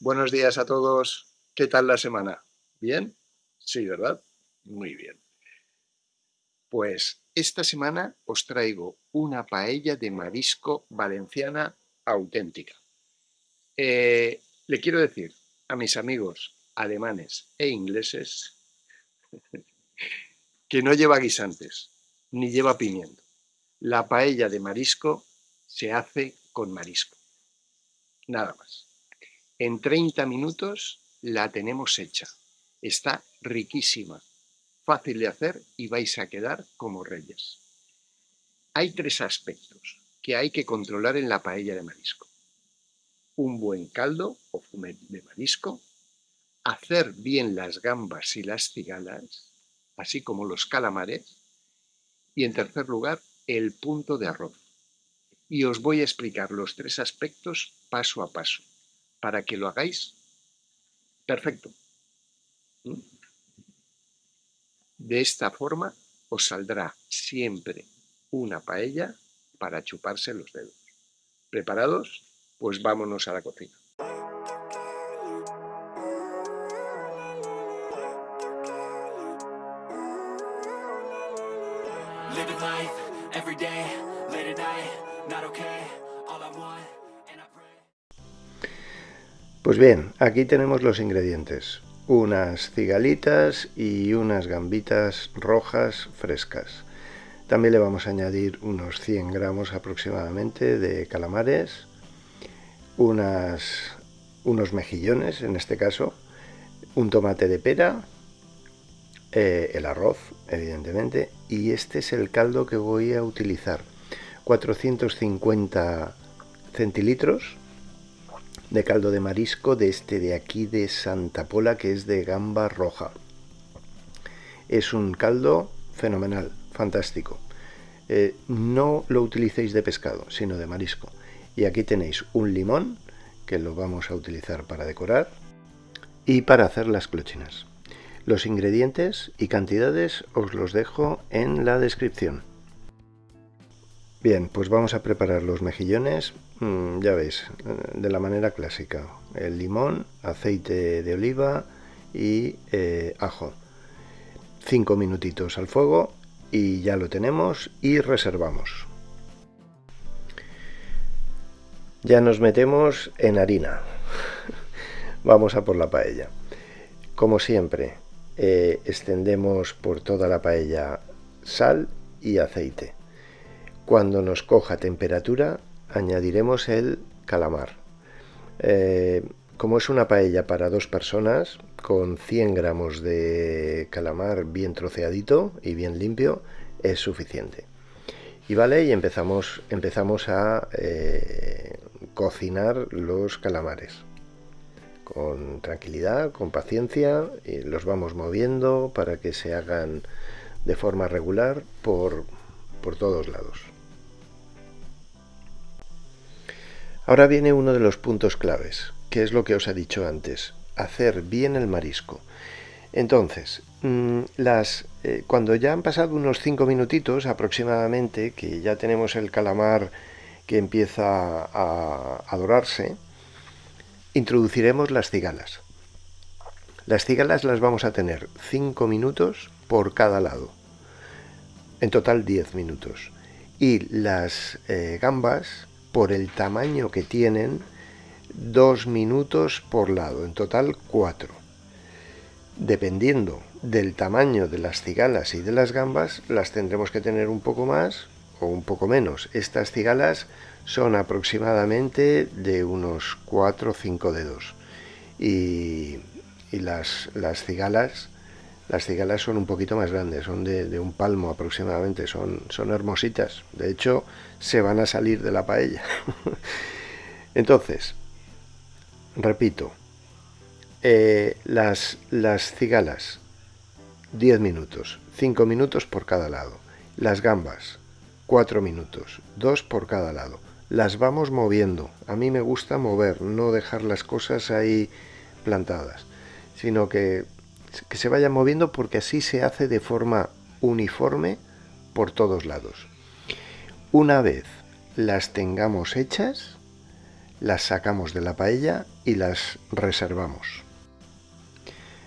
Buenos días a todos. ¿Qué tal la semana? ¿Bien? Sí, ¿verdad? Muy bien. Pues esta semana os traigo una paella de marisco valenciana auténtica. Eh, le quiero decir a mis amigos alemanes e ingleses que no lleva guisantes, ni lleva pimiento. La paella de marisco se hace con marisco. Nada más. En 30 minutos la tenemos hecha. Está riquísima, fácil de hacer y vais a quedar como reyes. Hay tres aspectos que hay que controlar en la paella de marisco. Un buen caldo o fumet de marisco, hacer bien las gambas y las cigalas, así como los calamares, y en tercer lugar, el punto de arroz. Y os voy a explicar los tres aspectos paso a paso, para que lo hagáis perfecto. De esta forma os saldrá siempre una paella para chuparse los dedos. ¿Preparados? Pues vámonos a la cocina. Pues bien, aquí tenemos los ingredientes. Unas cigalitas y unas gambitas rojas frescas. También le vamos a añadir unos 100 gramos aproximadamente de calamares, unos mejillones en este caso, un tomate de pera, eh, el arroz evidentemente y este es el caldo que voy a utilizar 450 centilitros de caldo de marisco de este de aquí de Santa Pola que es de gamba roja. Es un caldo fenomenal, fantástico. Eh, no lo utilicéis de pescado, sino de marisco. Y aquí tenéis un limón, que lo vamos a utilizar para decorar, y para hacer las clochinas. Los ingredientes y cantidades os los dejo en la descripción. Bien, pues vamos a preparar los mejillones, mm, ya veis, eh, de la manera clásica. El limón, aceite de oliva y eh, ajo. Cinco minutitos al fuego y ya lo tenemos y reservamos. Ya nos metemos en harina. Vamos a por la paella. Como siempre, eh, extendemos por toda la paella sal y aceite. Cuando nos coja temperatura, añadiremos el calamar. Eh, como es una paella para dos personas, con 100 gramos de calamar bien troceadito y bien limpio, es suficiente. Y vale, y empezamos, a eh, cocinar los calamares. Con tranquilidad, con paciencia, y los vamos moviendo para que se hagan de forma regular por todos lados. Ahora viene uno de los puntos claves, que es lo que os he dicho antes, hacer bien el marisco. Entonces, mm, las, eh, cuando ya han pasado unos 5 minutitos aproximadamente, que ya tenemos el calamar que empieza a, dorarse, introduciremos las cigalas. Las cigalas las vamos a tener 5 minutos por cada lado. En total 10 minutos. Y las eh, gambas por el tamaño que tienen, dos minutos por lado, en total cuatro. Dependiendo del tamaño de las cigalas y de las gambas, las tendremos que tener un poco más o un poco menos. Estas cigalas son aproximadamente de unos 4 o 5 dedos. Y, las, las cigalas las cigalas son un poquito más grandes, son de, un palmo aproximadamente, son, son hermositas. De hecho, se van a salir de la paella. Entonces, repito, eh, las, las cigalas, 10 minutos, 5 minutos por cada lado. Las gambas, 4 minutos, 2 por cada lado. Las vamos moviendo. A mí me gusta mover, no dejar las cosas ahí plantadas, sino que que se vayan moviendo porque así se hace de forma uniforme por todos lados. Una vez las tengamos hechas, las sacamos de la paella y las reservamos.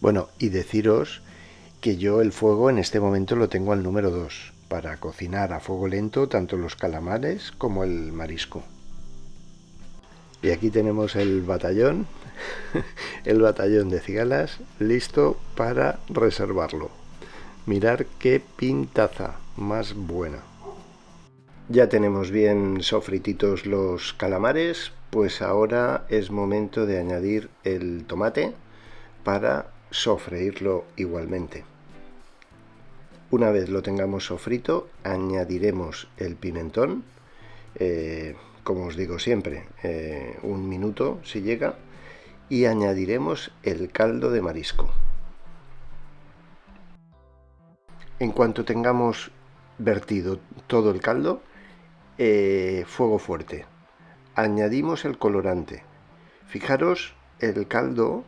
Bueno, y deciros que yo el fuego en este momento lo tengo al número 2 para cocinar a fuego lento tanto los calamares como el marisco. Y aquí tenemos el batallón, el batallón de cigalas listo para reservarlo. Mirar qué pintaza más buena. Ya tenemos bien sofrititos los calamares, pues ahora es momento de añadir el tomate para sofreírlo igualmente. Una vez lo tengamos sofrito, añadiremos el pimentón, eh, como os digo siempre, eh, un minuto si llega, y añadiremos el caldo de marisco. En cuanto tengamos vertido todo el caldo, eh, fuego fuerte. Añadimos el colorante. Fijaros el caldo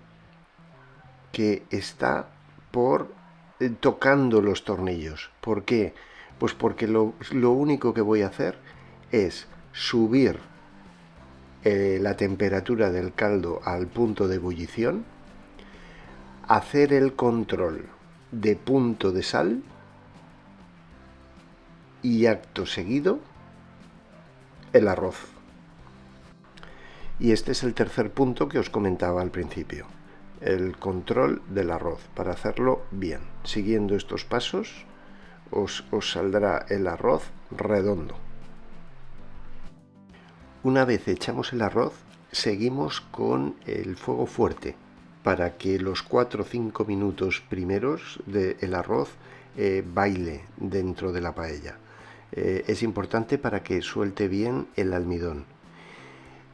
que está por eh, tocando los tornillos. ¿Por qué? Pues porque lo, único que voy a hacer es subir eh, la temperatura del caldo al punto de ebullición, hacer el control de punto de sal y acto seguido el arroz. Y este es el tercer punto que os comentaba al principio el control del arroz para hacerlo bien. Siguiendo estos pasos os, saldrá el arroz redondo. Una vez echamos el arroz, seguimos con el fuego fuerte para que los 4 o 5 minutos primeros del arroz eh, baile dentro de la paella. Eh, es importante para que suelte bien el almidón.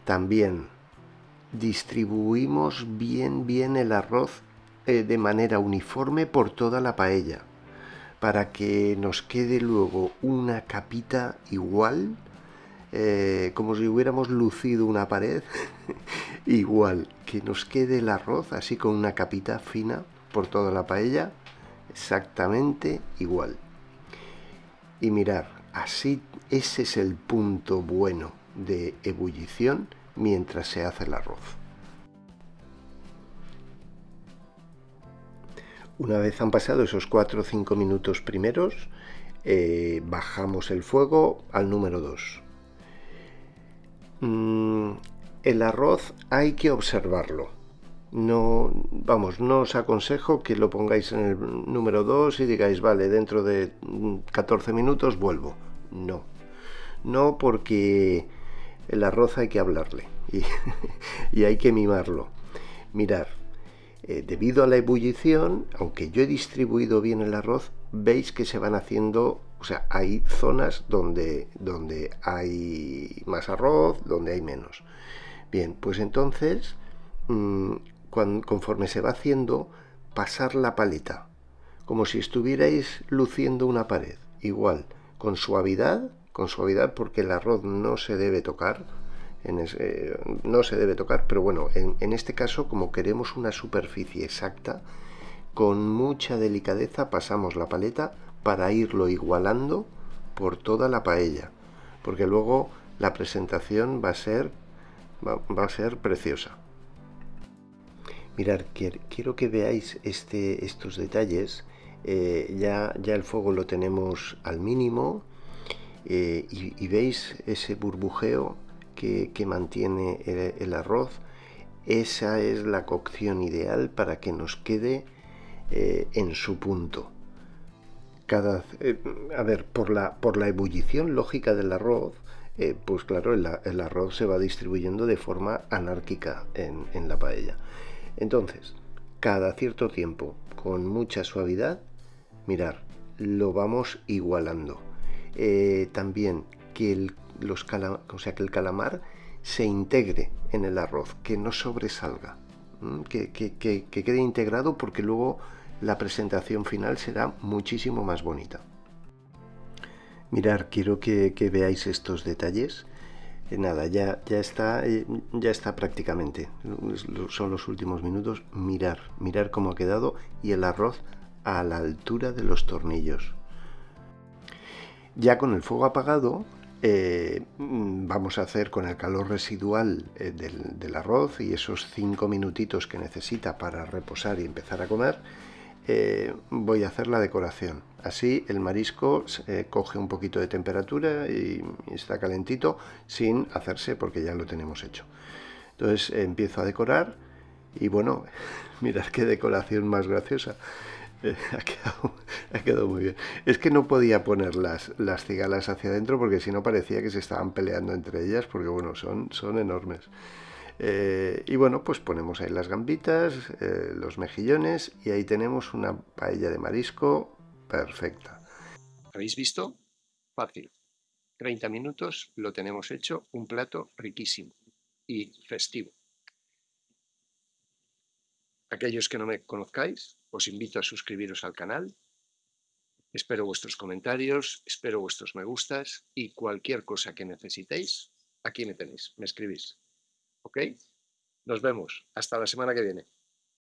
También distribuimos bien bien el arroz eh, de manera uniforme por toda la paella para que nos quede luego una capita igual eh, como si hubiéramos lucido una pared igual que nos quede el arroz así con una capita fina por toda la paella exactamente igual y mirar así ese es el punto bueno de ebullición mientras se hace el arroz. Una vez han pasado esos 4 o 5 minutos primeros, eh, bajamos el fuego al número 2. Mm, el arroz hay que observarlo. No, vamos, no os aconsejo que lo pongáis en el número 2 y digáis, vale, dentro de 14 minutos vuelvo. No, no porque el arroz hay que hablarle y, hay que mimarlo. Mirar, eh, debido a la ebullición, aunque yo he distribuido bien el arroz, veis que se van haciendo, o sea, hay zonas donde, donde hay más arroz, donde hay menos. Bien, pues entonces, mm, conforme se va haciendo, pasar la paleta, como si estuvierais luciendo una pared, igual, con suavidad, con suavidad porque el arroz no se debe tocar, no se debe tocar, pero bueno, en, este caso como queremos una superficie exacta, con mucha delicadeza pasamos la paleta para irlo igualando por toda la paella, porque luego la presentación va a ser, va, a ser preciosa. Mirad, quiero que veáis este, estos detalles. Eh, ya, ya el fuego lo tenemos al mínimo, eh, y, veis ese burbujeo que, mantiene el, arroz. Esa es la cocción ideal para que nos quede eh, en su punto. Cada, eh, a ver, por la, por la ebullición lógica del arroz, pues claro, el, arroz se va distribuyendo de forma anárquica en, la paella. Entonces, cada cierto tiempo, con mucha suavidad, mirar, lo vamos igualando. Eh, también que el, los o sea, que el calamar se integre en el arroz, que no sobresalga, que, quede integrado porque luego la presentación final será muchísimo más bonita. Mirar, quiero que, veáis estos detalles. Eh, nada, ya, está, eh, ya está prácticamente. Son los últimos minutos. Mirar, mirar cómo ha quedado y el arroz a la altura de los tornillos. Ya con el fuego apagado, eh, vamos a hacer con el calor residual eh, del, arroz y esos cinco minutitos que necesita para reposar y empezar a comer, eh, voy a hacer la decoración. Así el marisco coge un poquito de temperatura y, está calentito sin hacerse porque ya lo tenemos hecho. Entonces empiezo a decorar y bueno, mirad qué decoración más graciosa. ha, quedado, muy bien. Es que no podía poner las, las cigalas hacia adentro porque si no parecía que se estaban peleando entre ellas porque bueno, son, son enormes. Eh, y bueno, pues ponemos ahí las gambitas, eh, los mejillones y ahí tenemos una paella de marisco perfecta. ¿Habéis visto? Fácil. 30 minutos lo tenemos hecho, un plato riquísimo y festivo. Aquellos que no me conozcáis, os invito a suscribiros al canal. Espero vuestros comentarios, espero vuestros me gustas y cualquier cosa que necesitéis, aquí me tenéis, me escribís. ¿Ok? Nos vemos. Hasta la semana que viene.